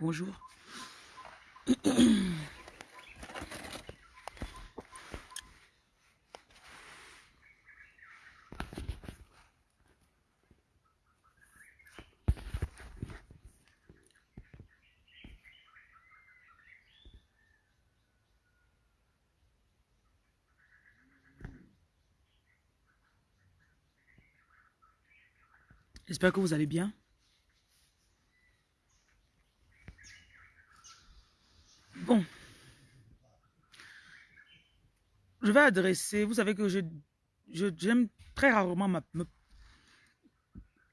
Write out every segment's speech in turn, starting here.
Bonjour. J'espère que vous allez bien. Bon. Je vais adresser, vous savez que je j'aime très rarement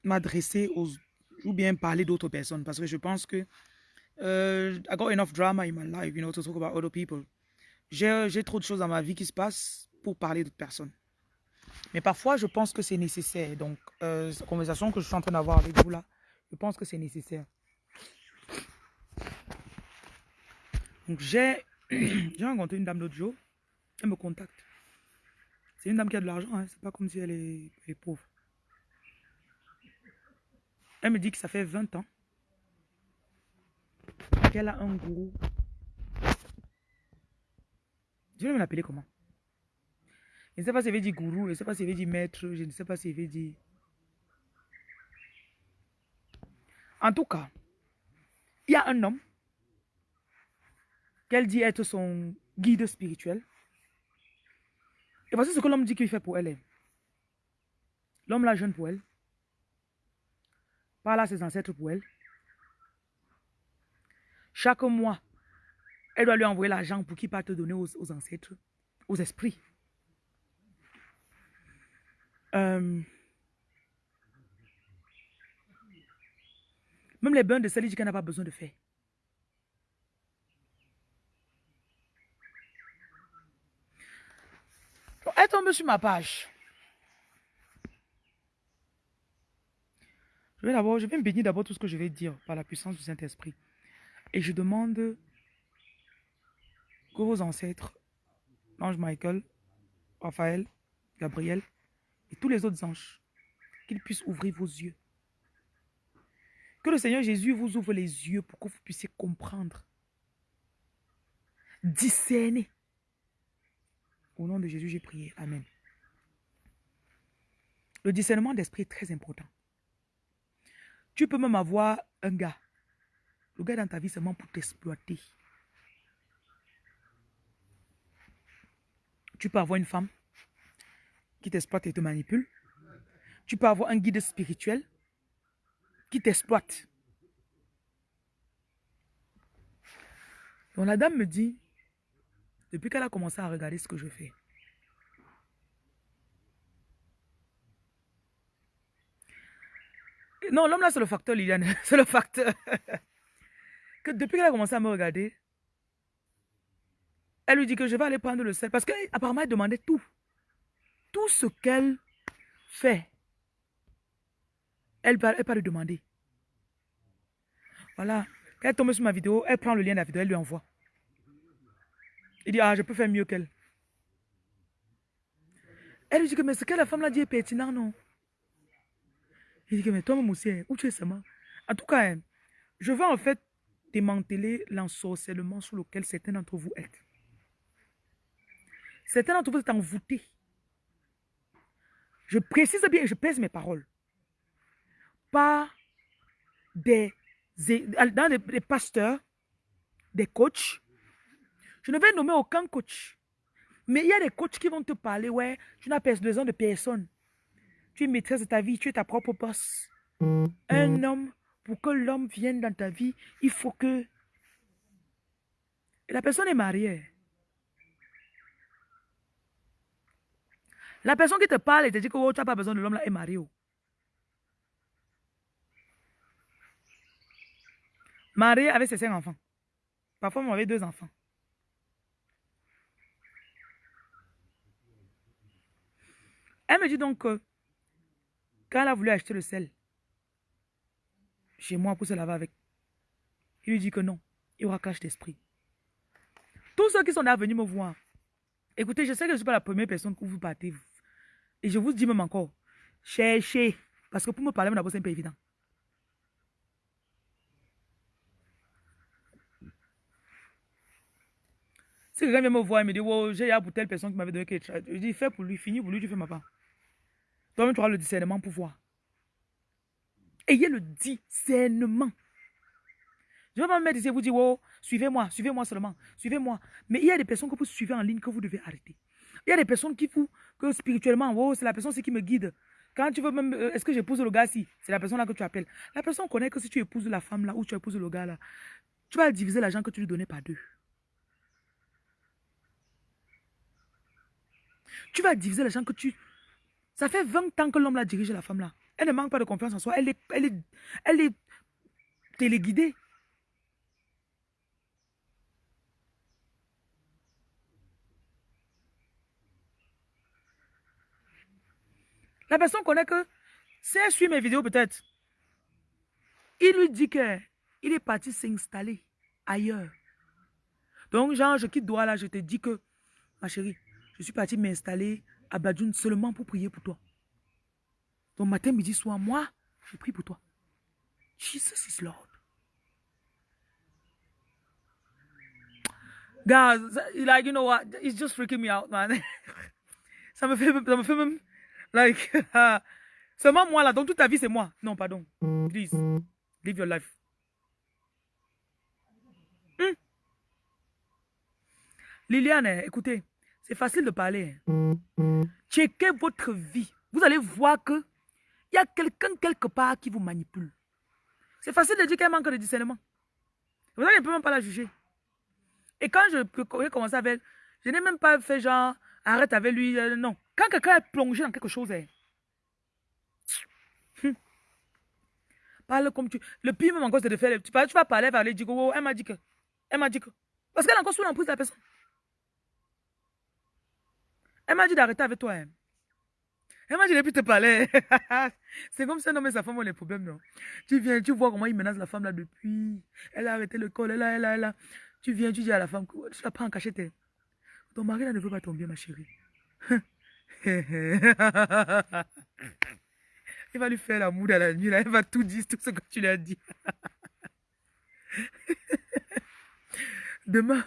m'adresser aux ou bien parler d'autres personnes parce que je pense que uh, I got enough drama in my life, you know, to talk about other people. J'ai trop de choses dans ma vie qui se passent pour parler d'autres personnes. Mais parfois, je pense que c'est nécessaire. Donc, euh, cette conversation que je suis en train d'avoir avec vous là, je pense que c'est nécessaire. Donc, j'ai rencontré une dame l'autre jour. Elle me contacte. C'est une dame qui a de l'argent. Hein. C'est pas comme si elle est, pauvre. Elle me dit que ça fait 20 ans qu'elle a un gourou. Je vais me l'appeler comment? Je ne sais pas si elle veut dire gourou, je ne sais pas si elle veut dire maître, je ne sais pas si elle veut dire... En tout cas, il y a un homme qu'elle dit être son guide spirituel. Et voici ce que l'homme dit qu'il fait pour elle. L'homme la jeune pour elle. Parle à ses ancêtres pour elle. Chaque mois, elle doit lui envoyer l'argent pour qu'il parte donner aux ancêtres, aux esprits. Euh, même les bains de sel, qu'elle n'a pas besoin de faire. Elle tombe sur ma page. Je vais d'abord, je vais me bénir d'abord tout ce que je vais dire par la puissance du Saint-Esprit. Et je demande que vos ancêtres, l'ange Michael, Raphaël, Gabriel, et tous les autres anges, qu'ils puissent ouvrir vos yeux. Que le Seigneur Jésus vous ouvre les yeux pour que vous puissiez comprendre, discerner. Au nom de Jésus, j'ai prié. Amen. Le discernement d'esprit est très important. Tu peux même avoir un gars. Le gars dans ta vie seulement pour t'exploiter. Tu peux avoir une femme qui t'exploite et te manipule. Tu peux avoir un guide spirituel qui t'exploite. Donc la dame me dit, depuis qu'elle a commencé à regarder ce que je fais, Non, l'homme là, c'est le facteur, Liliane. C'est le facteur. que depuis qu'elle a commencé à me regarder, elle lui dit que je vais aller prendre le sel. Parce qu'apparemment, elle demandait tout tout ce qu'elle fait, elle va, elle va lui demander. Voilà. Quand elle tombe sur ma vidéo, elle prend le lien de la vidéo, elle lui envoie. Il dit, ah, je peux faire mieux qu'elle. Elle lui dit que, mais ce que la femme l'a dit est pertinent, non? Il dit que, mais toi, mon aussi, où tu es seulement? En tout cas, hein, je veux en fait démanteler l'ensorcellement sur lequel certains d'entre vous êtes. Certains d'entre vous êtes envoûtés je précise bien, je pèse mes paroles. Pas des, dans des, pasteurs, des coachs. Je ne vais nommer aucun coach. Mais il y a des coachs qui vont te parler, ouais, tu n'as besoin de personne. Tu es maîtresse de ta vie, tu es ta propre boss. Un homme, pour que l'homme vienne dans ta vie, il faut que... la personne est mariée. La personne qui te parle et te dit que oh, tu n'as pas besoin de l'homme là est marié. Oh. Marié avec ses cinq enfants. Parfois, on avait deux enfants. Elle me dit donc que quand elle a voulu acheter le sel chez moi pour se laver avec, il lui dit que non, il y aura clash d'esprit. Tous ceux qui sont là venus me voir, écoutez, je sais que je ne suis pas la première personne que vous partez. Et je vous dis même encore, cherchez. Parce que pour me parler, d'abord, c'est un peu évident. Si quelqu'un vient me voir et me dit, wow, j'ai pour telle personne qui m'avait donné quelque chose, je dis, fais pour lui, finis pour lui, tu fais ma part. Toi-même, tu auras le discernement pour voir. Ayez le discernement. Je ne vais pas me mettre ici et vous dire, oh, suivez-moi, suivez-moi seulement, suivez-moi. Mais il y a des personnes que vous suivez en ligne que vous devez arrêter. Il y a des personnes qui vous, que spirituellement, oh, c'est la personne qui me guide. Quand tu veux même, euh, est-ce que j'épouse le gars si? C'est la personne là que tu appelles. La personne connaît que si tu épouses la femme là ou tu épouses le gars là, tu vas diviser l'argent que tu lui donnais par deux. Tu vas diviser l'argent que tu... Ça fait 20 ans que l'homme l'a dirigé la femme là. Elle ne manque pas de confiance en soi. Elle est, elle est, elle est téléguidée. La personne connaît que, si elle suit mes vidéos peut-être, il lui dit que il est parti s'installer ailleurs. Donc, genre, je quitte Douala, je te dis que, ma chérie, je suis parti m'installer à Badjoun seulement pour prier pour toi. Donc, matin, midi, soir, moi, je prie pour toi. Jesus is Lord. Guys, like, you know what? It's just freaking me out, man. ça me fait, ça me fait même Like, seulement moi là, donc toute ta vie c'est moi. Non, pardon. Please, live your life. Hmm? Liliane, écoutez, c'est facile de parler. Hein. Checkez votre vie. Vous allez voir que il y a quelqu'un quelque part qui vous manipule. C'est facile de dire qu'elle manque de discernement. Vous n'allez même pas la juger. Et quand je peux commencer avec elle, je n'ai même pas fait genre, arrête avec lui, euh, non. Quand quelqu'un est plongé dans quelque chose, hein, hmm. parle comme tu. Le pire même encore, c'est de faire. Tu, tu vas parler, aller dire oh, elle m'a dit que. Elle m'a dit que. Parce qu'elle est encore sous l'emprise de la personne. Elle m'a dit d'arrêter avec toi. Hein. Elle m'a dit de plus te parler. c'est comme ça, non, mais sa femme a les problèmes, non? Tu viens, tu vois comment il menace la femme là depuis. Elle a arrêté le col, elle a, elle a, elle a. Tu viens, tu dis à la femme, tu l'as pas en cachette. Hein. Ton mari là ne veut pas tomber, ma chérie. il va lui faire la moue à la nuit, là. Il va tout dire, tout ce que tu lui as dit. demain,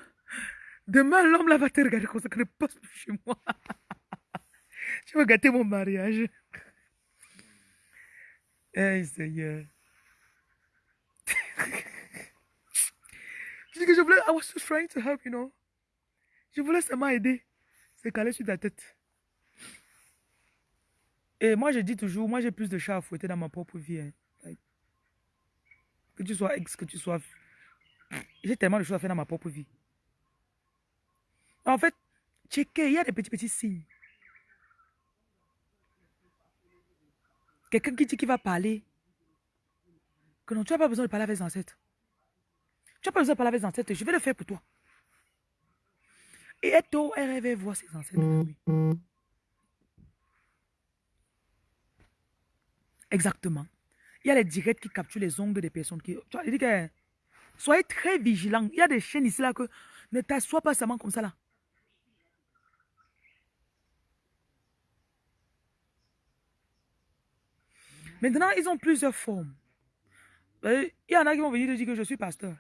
demain, l'homme là va te regarder comme ça, que ne passe plus chez moi. tu vas gâter mon mariage. Hey Seigneur. je je voulais, I was just trying to help, you know. Je voulais seulement aider. C'est calé sur ta tête. Et moi, je dis toujours, moi, j'ai plus de chats à fouetter dans ma propre vie. Hein. Que tu sois ex, que tu sois... J'ai tellement de choses à faire dans ma propre vie. En fait, checker, il y a des petits, petits signes. Quelqu'un qui dit qu'il va parler. Que non, tu n'as pas besoin de parler avec les ancêtres. Tu n'as pas besoin de parler avec les ancêtres. Je vais le faire pour toi. Et Eto, elle rêvait voir ses ancêtres. Exactement. Il y a les directs qui capturent les ongles des personnes. Qui, vois, dit que soyez très vigilants. Il y a des chaînes ici là que ne t'assois pas seulement comme ça là. Maintenant, ils ont plusieurs formes. Il y en a qui vont venir te dire que je suis pasteur.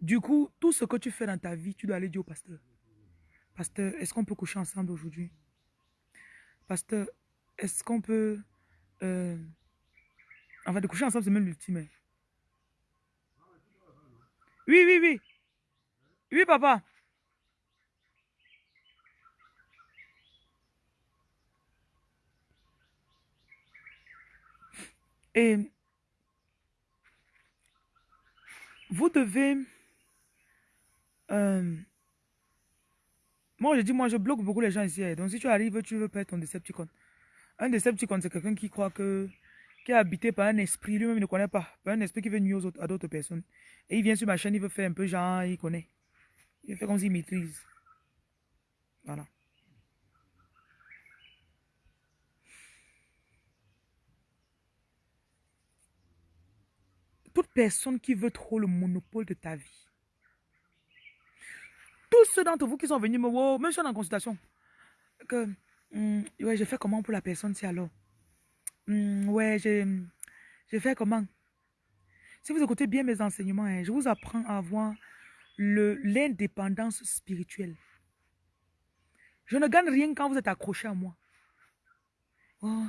Du coup, tout ce que tu fais dans ta vie, tu dois aller dire au pasteur. Pasteur, est-ce qu'on peut coucher ensemble aujourd'hui? Pasteur, est-ce qu'on peut... Euh, enfin, de coucher ensemble, c'est même l'ultime. Oui, oui, oui. Oui, papa. Et vous devez euh, moi, je dis, moi, je bloque beaucoup les gens ici. Hein. Donc, si tu arrives, tu veux perdre ton Decepticon. Un Decepticon, c'est quelqu'un qui croit que, qui est habité par un esprit, lui-même ne connaît pas, par un esprit qui veut nuire à d'autres personnes. Et il vient sur ma chaîne, il veut faire un peu genre, il connaît. Il fait comme s'il maîtrise. Voilà. Toute personne qui veut trop le monopole de ta vie, tous ceux d'entre vous qui sont venus me voir, même si en consultation, que, hmm, ouais, j'ai fait comment pour la personne, si alors? Hmm, ouais, j'ai fait comment? Si vous écoutez bien mes enseignements, hein, je vous apprends à avoir l'indépendance spirituelle. Je ne gagne rien quand vous êtes accroché à moi. Oh,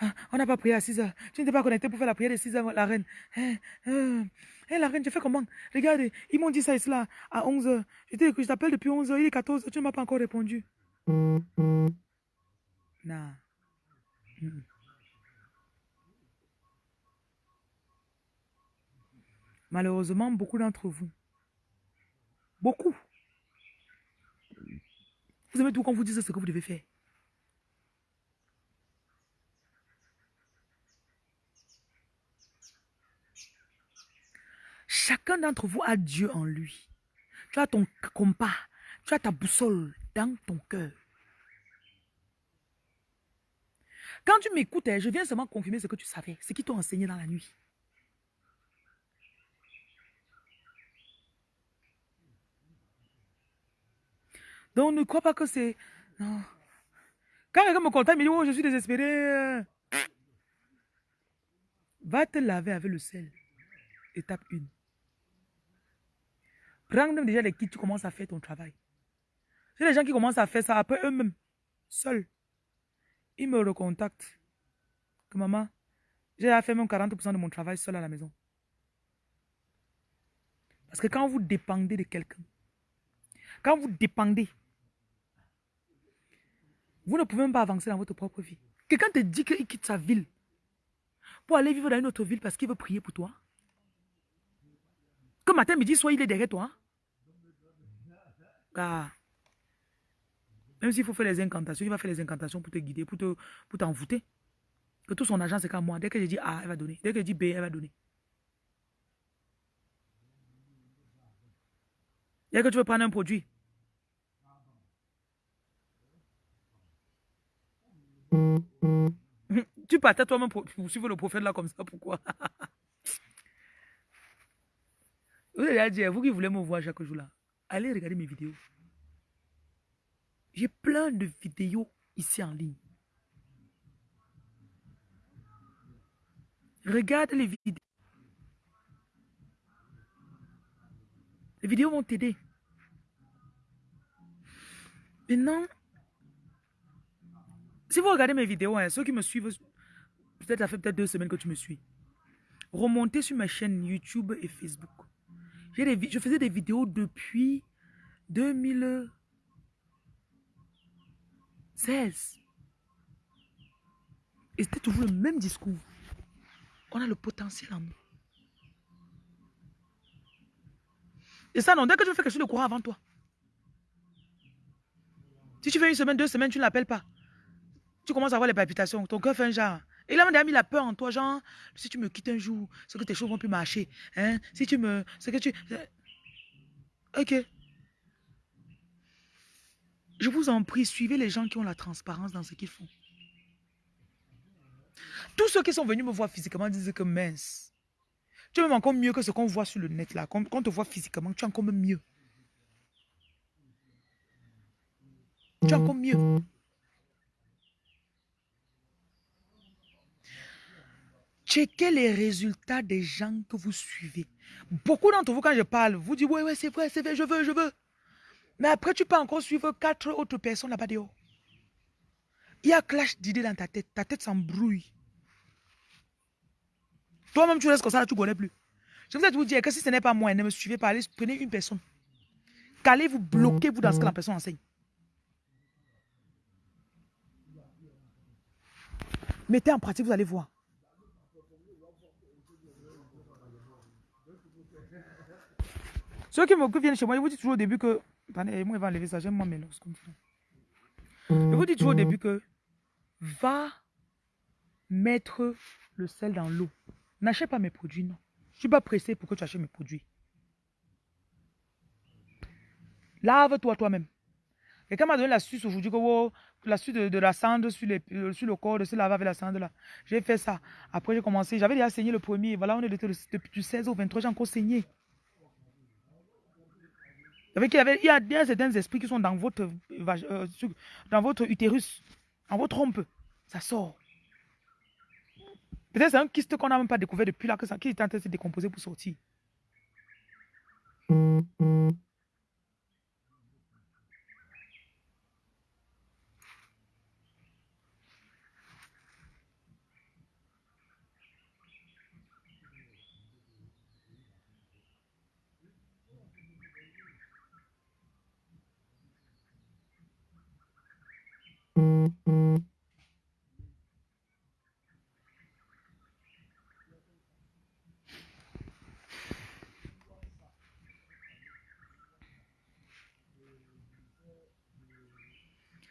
ah, on n'a pas prié à 6 heures. Tu n'étais pas connecté pour faire la prière de 6 heures, la reine. Hé, eh, eh, eh, la reine, tu fais comment? Regarde, ils m'ont dit ça et cela à 11 heures. Je t'appelle depuis 11 heures, il est 14 heures, tu ne m'as pas encore répondu. Non. Malheureusement, beaucoup d'entre vous, beaucoup, vous aimez tout quand vous dites ce que vous devez faire. Chacun d'entre vous a Dieu en lui. Tu as ton compas, tu as ta boussole dans ton cœur. Quand tu m'écoutes, je viens seulement confirmer ce que tu savais, ce qui t'ont enseigné dans la nuit. Donc ne crois pas que c'est... Non. Quand quelqu'un me contacte, il me dit, oh, je suis désespéré. Va te laver avec le sel. Étape 1. Prends déjà les kits, tu commences à faire ton travail. C'est les gens qui commencent à faire ça après eux-mêmes, seuls. Ils me recontactent. Que maman, j'ai fait même 40% de mon travail seul à la maison. Parce que quand vous dépendez de quelqu'un, quand vous dépendez vous ne pouvez même pas avancer dans votre propre vie. Quelqu'un te dit qu'il quitte sa ville pour aller vivre dans une autre ville parce qu'il veut prier pour toi. Que matin, midi, soit il est derrière toi. Car, même s'il faut faire les incantations, il va faire les incantations pour te guider, pour t'envoûter. Pour que tout son argent, c'est qu'à moi. Dès que je dis A, elle va donner. Dès que je dis B, elle va donner. Dès que tu veux prendre un produit, Tu partais toi-même pour suivre le prophète là comme ça, pourquoi? Vous allez dire, vous qui voulez me voir chaque jour là, allez regarder mes vidéos. J'ai plein de vidéos ici en ligne. Regarde les vidéos. Les vidéos vont t'aider. Maintenant, si vous regardez mes vidéos, hein, ceux qui me suivent, peut-être ça fait peut-être deux semaines que tu me suis. Remontez sur ma chaîne YouTube et Facebook. Je faisais des vidéos depuis 2016. Et c'était toujours le même discours. On a le potentiel en nous. Et ça, non, dès que tu fais quelque chose de courant avant toi. Si tu fais une semaine, deux semaines, tu ne l'appelles pas. Tu commences à avoir les palpitations. Ton cœur fait un genre. Là, a mis la peur en toi, genre, si tu me quittes un jour, c'est que tes choses vont plus marcher. Hein? Si tu me... Que tu... Ok. Je vous en prie, suivez les gens qui ont la transparence dans ce qu'ils font. Tous ceux qui sont venus me voir physiquement disent que mince. Tu es même encore mieux que ce qu'on voit sur le net là. Quand on te voit physiquement, tu es encore mieux. Tu es encore mieux. Checkez les résultats des gens que vous suivez. Beaucoup d'entre vous, quand je parle, vous dites, ouais, ouais, c'est vrai, c'est vrai, je veux, je veux. Mais après, tu peux encore suivre quatre autres personnes là-bas dehors. Il y a clash d'idées dans ta tête. Ta tête s'embrouille. Toi-même, tu restes comme ça, tu ne connais plus. Je ai vous dire que si ce n'est pas moi, ne me suivez pas, allez, prenez une personne. Qu'allez-vous bloquer vous dans ce que la personne enseigne. Mettez en pratique, vous allez voir. Ceux qui, viennent chez moi, ils vous disent toujours au début que. Attendez, moi, il va enlever ça. J'aime moi mes comme ça. Je vous dis toujours au début que. Va mettre le sel dans l'eau. N'achète pas mes produits, non. Je ne suis pas pressé pour que tu achètes mes produits. Lave-toi toi-même. Quelqu'un m'a donné l'astuce aujourd'hui que oh, l'astuce de, de, la cendre sur, euh, sur le corps, de se laver avec la cendre là. J'ai fait ça. Après, j'ai commencé. J'avais déjà saigné le premier. Voilà, on est depuis du 16 au 23, j'ai encore saigné. Il y, avait, il, y a, certains esprits qui sont dans votre, euh, dans votre utérus, dans votre trompe. Ça sort. Peut-être c'est un kyste qu'on n'a même pas découvert depuis là, que ça, qui est en train de se décomposer pour sortir.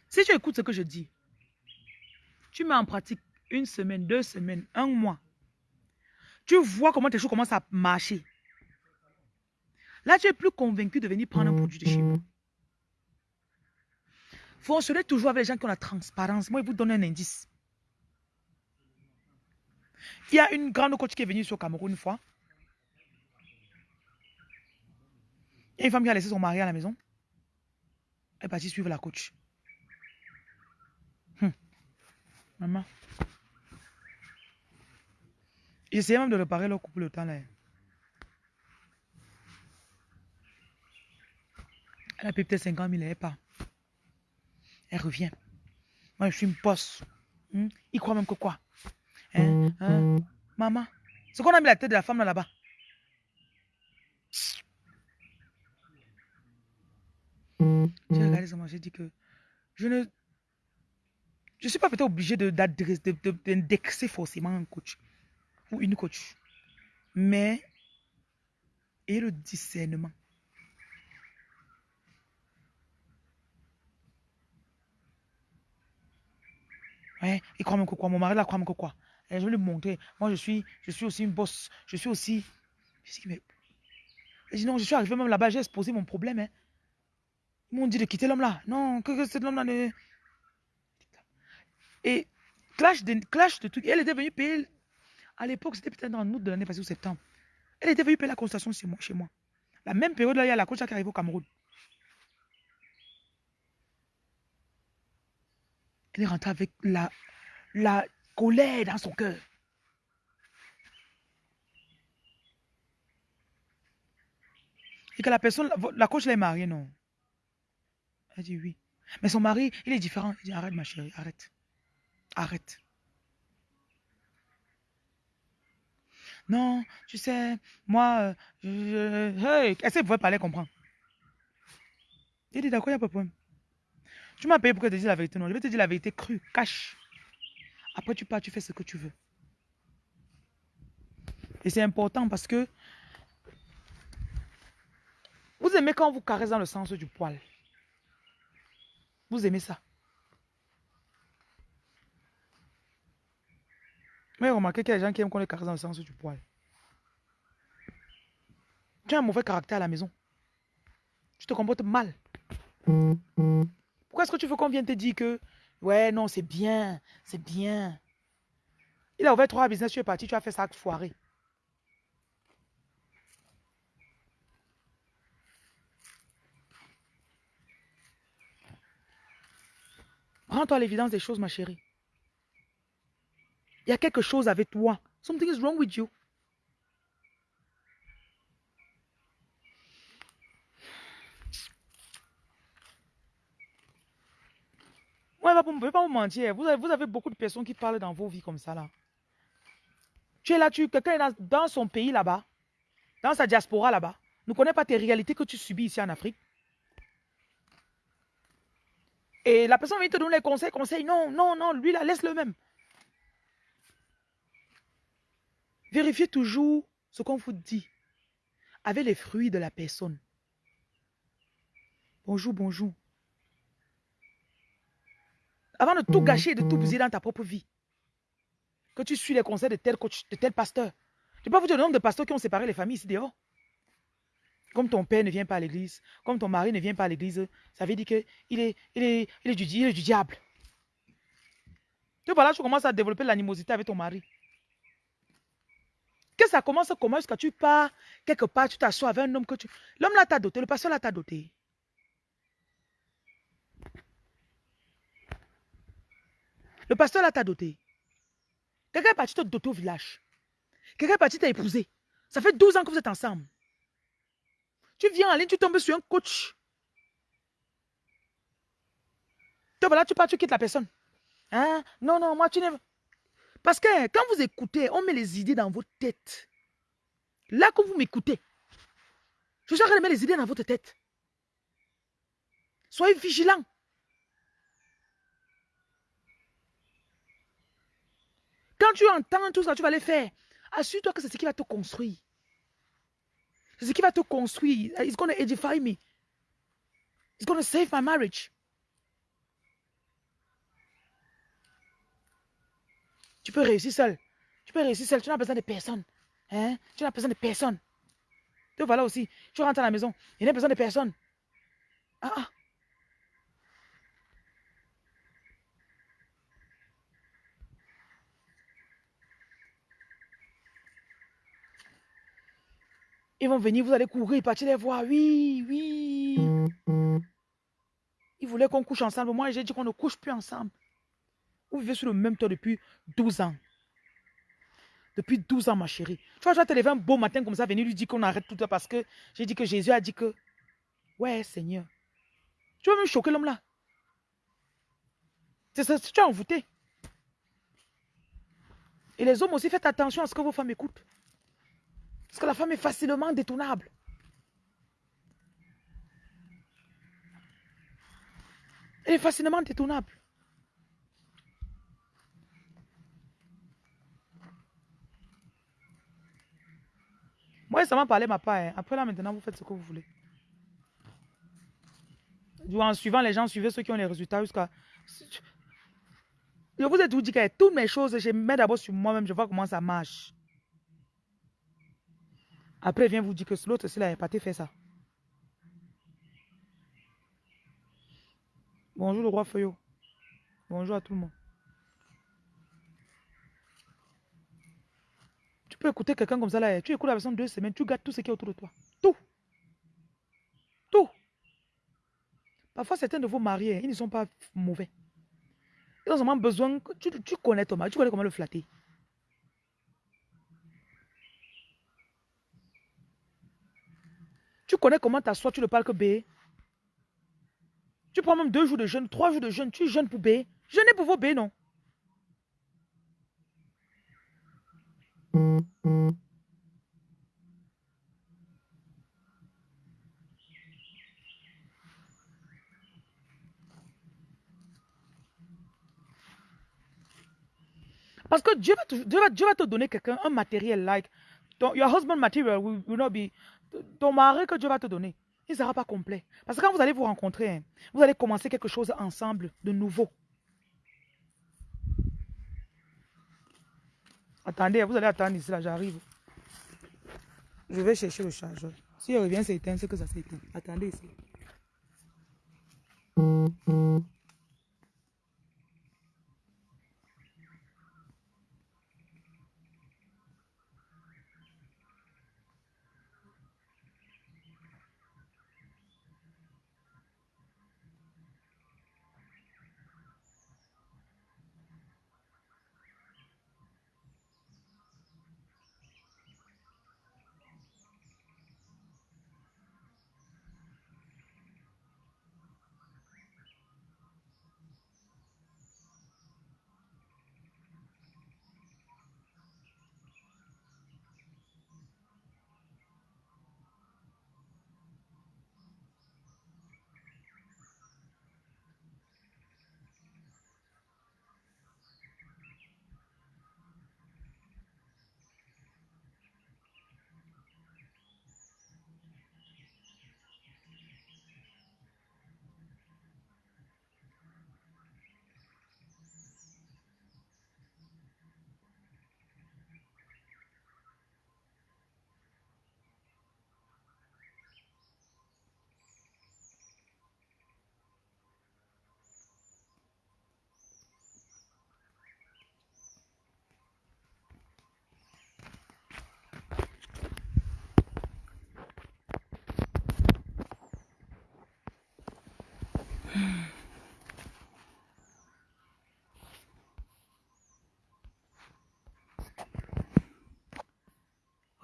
Si tu écoutes ce que je dis, tu mets en pratique une semaine, deux semaines, un mois. Tu vois comment tes choses commencent à marcher. Là, tu es plus convaincu de venir prendre un produit de chez. Fonctionnez toujours avec les gens qui ont la transparence. Moi, je vous donne un indice. Il y a une grande coach qui est venue sur Cameroun une fois. Il y a une femme qui a laissé son mari à la maison. Elle est partie suivre la coach. Hum. Maman. J'essayais même de réparer leur couple le temps là. Elle a payé peut-être 50 000, elle n'est pas. Elle revient. Moi, je suis une bosse. Hmm? Il croit même que quoi? Hein? Hein? Maman, c'est qu'on a mis la tête de la femme là-bas. J'ai regardé ça, j'ai dit que je ne je suis pas peut-être obligé d'indexer de, de, forcément un coach ou une coach. Mais et le discernement. Ouais, il croit même que quoi Mon mari là croit même que quoi Et Je vais lui montrer. Moi, je suis, je suis aussi une boss. Je suis aussi. Je dis. Je non, je suis arrivé même là-bas, j'ai exposé mon problème. Hein. Ils m'ont dit de quitter l'homme là. Non, que, cet homme là ne. Et clash de, clash de trucs. Elle était venue payer. À l'époque, c'était peut-être en août de l'année passée ou septembre. Elle était venue payer la moi. Chez moi. La même période là, il y a la coach qui arrive au Cameroun. Elle est rentrée avec la, la colère dans son cœur. Et que la personne, la coach est mariée, non? Elle dit oui. Mais son mari, il est différent. Il dit arrête ma chérie, arrête. Arrête. Non, tu sais, moi, euh, je, hey, est-ce que vous pouvez parler, comprendre Il dit d'accord, il n'y a pas de problème. Tu m'as payé pour que je te dise la vérité. Non, je vais te dire la vérité crue, cache. Après, tu pars, tu fais ce que tu veux. Et c'est important parce que vous aimez quand on vous caresse dans le sens du poil. Vous aimez ça. Mais remarquez qu'il y a des gens qui aiment qu'on les caresse dans le sens du poil. Tu as un mauvais caractère à la maison. Tu te comportes mal. Pourquoi est-ce que tu veux qu'on vienne te dire que, ouais, non, c'est bien, c'est bien. Il a ouvert trois business, tu es parti, tu as fait ça foiré. Rends-toi l'évidence des choses, ma chérie. Il y a quelque chose avec toi. Something is wrong with you. Ouais, je ne peux pas vous mentir. Vous avez, vous avez beaucoup de personnes qui parlent dans vos vies comme ça, là. Tu es là, tu, quelqu'un est dans, son pays là-bas, dans sa diaspora là-bas, ne connaît pas tes réalités que tu subis ici en Afrique. Et la personne vient te donner les conseils, conseils. Non, non, non, lui là, laisse-le même. Vérifiez toujours ce qu'on vous dit avec les fruits de la personne. Bonjour, bonjour. Avant de tout gâcher et de tout bousiller dans ta propre vie. Que tu suis les conseils de tel coach, de tel pasteur. Je ne peux pas vous dire le nombre de pasteurs qui ont séparé les familles ici dehors. Comme ton père ne vient pas à l'église, comme ton mari ne vient pas à l'église, ça veut dire qu'il est, il est, il est, du, il est du diable. Tu vois là, tu commences à développer l'animosité avec ton mari. Que ça commence comment est-ce que tu pars quelque part, tu t'assois avec un homme que tu... L'homme là t'a doté, le pasteur là t'a doté. Le pasteur là t'a doté. Quelqu'un est parti te doter au village. Quelqu'un est parti t'épousé. Ça fait 12 ans que vous êtes ensemble. Tu viens en ligne, tu tombes sur un coach. Toi, tu pars, tu quittes la personne. Hein? Non, non, moi, tu n'es... Parce que quand vous écoutez, on met les idées dans votre tête. Là, quand vous m'écoutez, je suis en train de mettre les idées dans votre tête. Soyez vigilants. Quand tu entends tout ça, tu vas les faire. Assure-toi que c'est ce qui va te construire. C'est ce qui va te construire. It's going to edify me. It's going to save my marriage. Tu peux réussir seul. Tu peux réussir seul. Tu n'as besoin de personne. Hein? Tu n'as besoin de personne. Voilà aussi. Tu rentres à la maison. Il n'y a besoin de personne. Ah, ah. Ils vont venir, vous allez courir, partir les voir. Oui, oui. Ils voulaient qu'on couche ensemble. Moi, j'ai dit qu'on ne couche plus ensemble. Vous vivez sur le même toit depuis 12 ans. Depuis 12 ans, ma chérie. Tu vois, je vais te lever un beau matin comme ça, venir lui dire qu'on arrête tout ça parce que j'ai dit que Jésus a dit que, ouais, Seigneur. Tu vas me choquer l'homme là. C'est ça, tu as envoûté. Et les hommes aussi, faites attention à ce que vos femmes écoutent. Parce que la femme est facilement détournable. Elle est facilement détournable. Moi, ça m'a parlé ma part. Hein. Après là, maintenant, vous faites ce que vous voulez. En suivant les gens, suivez ceux qui ont les résultats jusqu'à... Je vous ai tout dit que toutes mes choses, je mets d'abord sur moi-même, je vois comment ça marche. Après, vient vous dire que l'autre, s'il a épaté, fait ça. Bonjour le roi Feuillot. Bonjour à tout le monde. peux écouter quelqu'un comme ça là, tu écoutes la personne deux semaines, tu gardes tout ce qui est autour de toi. Tout. Tout. Parfois, certains de vos mariés, ils ne sont pas mauvais. Ils ont seulement besoin, tu, tu connais ton tu connais comment le flatter. Connais comment t'assois, tu ne parles que B. Tu prends même deux jours de jeûne, trois jours de jeûne, tu jeûnes pour B. Jeûnez pour vos B, non? Parce que Dieu va te, Dieu va, Dieu va te donner quelqu'un, un matériel, like, ton, your husband material will, will, not be, ton mari que Dieu va te donner, il ne sera pas complet. Parce que quand vous allez vous rencontrer, hein, vous allez commencer quelque chose ensemble de nouveau. Attendez, vous allez attendre ici, là, j'arrive. Je vais chercher le chargeur. Si il revient s'éteint, c'est que ça s'éteint. Attendez ici.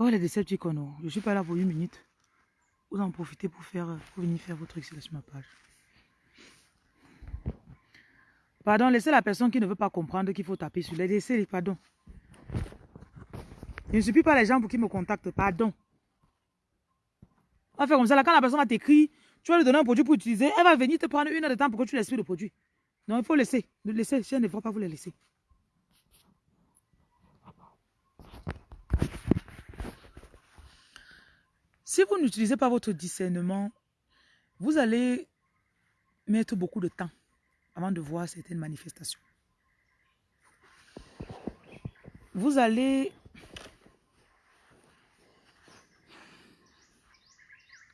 Oh, les Decepticons, je ne suis pas là pour une minute. vous en profitez pour faire, pour venir faire votre truc sur ma page. Pardon, laissez la personne qui ne veut pas comprendre qu'il faut taper sur les laissez, pardon. Je ne suis plus pas les gens pour qui me contactent, pardon. On faire comme ça, là, quand la personne va t'écrire, tu vas lui donner un produit pour utiliser, elle va venir te prendre une heure de temps pour que tu l'expliques le produit. Non, il faut laisser. Laisser, je ne faut pas vous laisser. Si vous n'utilisez pas votre discernement, vous allez mettre beaucoup de temps avant de voir certaines manifestations. Vous allez...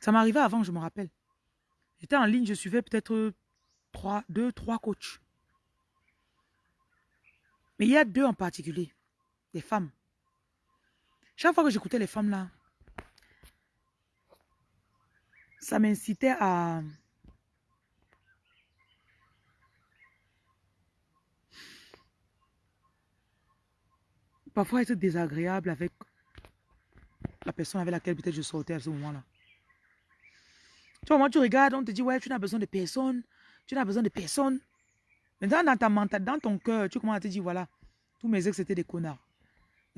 Ça m'arrivait avant, je me rappelle. J'étais en ligne, je suivais peut-être trois, deux, trois coachs. Mais il y a deux en particulier, des femmes. Chaque fois que j'écoutais les femmes là, ça m'incitait à... Parfois être désagréable avec la personne avec laquelle peut-être je sortais à ce moment-là. Tu vois, moi, tu regardes, on te dit, ouais, tu n'as besoin de personne, tu n'as besoin de personne. Maintenant, dans ta mentalité, dans ton cœur, tu commences à te dire, voilà, tous mes ex, c'était des connards.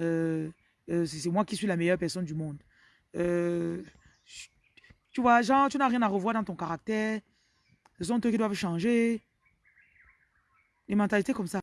Euh, euh, c'est moi qui suis la meilleure personne du monde. Euh, tu vois, genre, tu n'as rien à revoir dans ton caractère. Ce sont eux qui doivent changer. Les mentalités comme ça.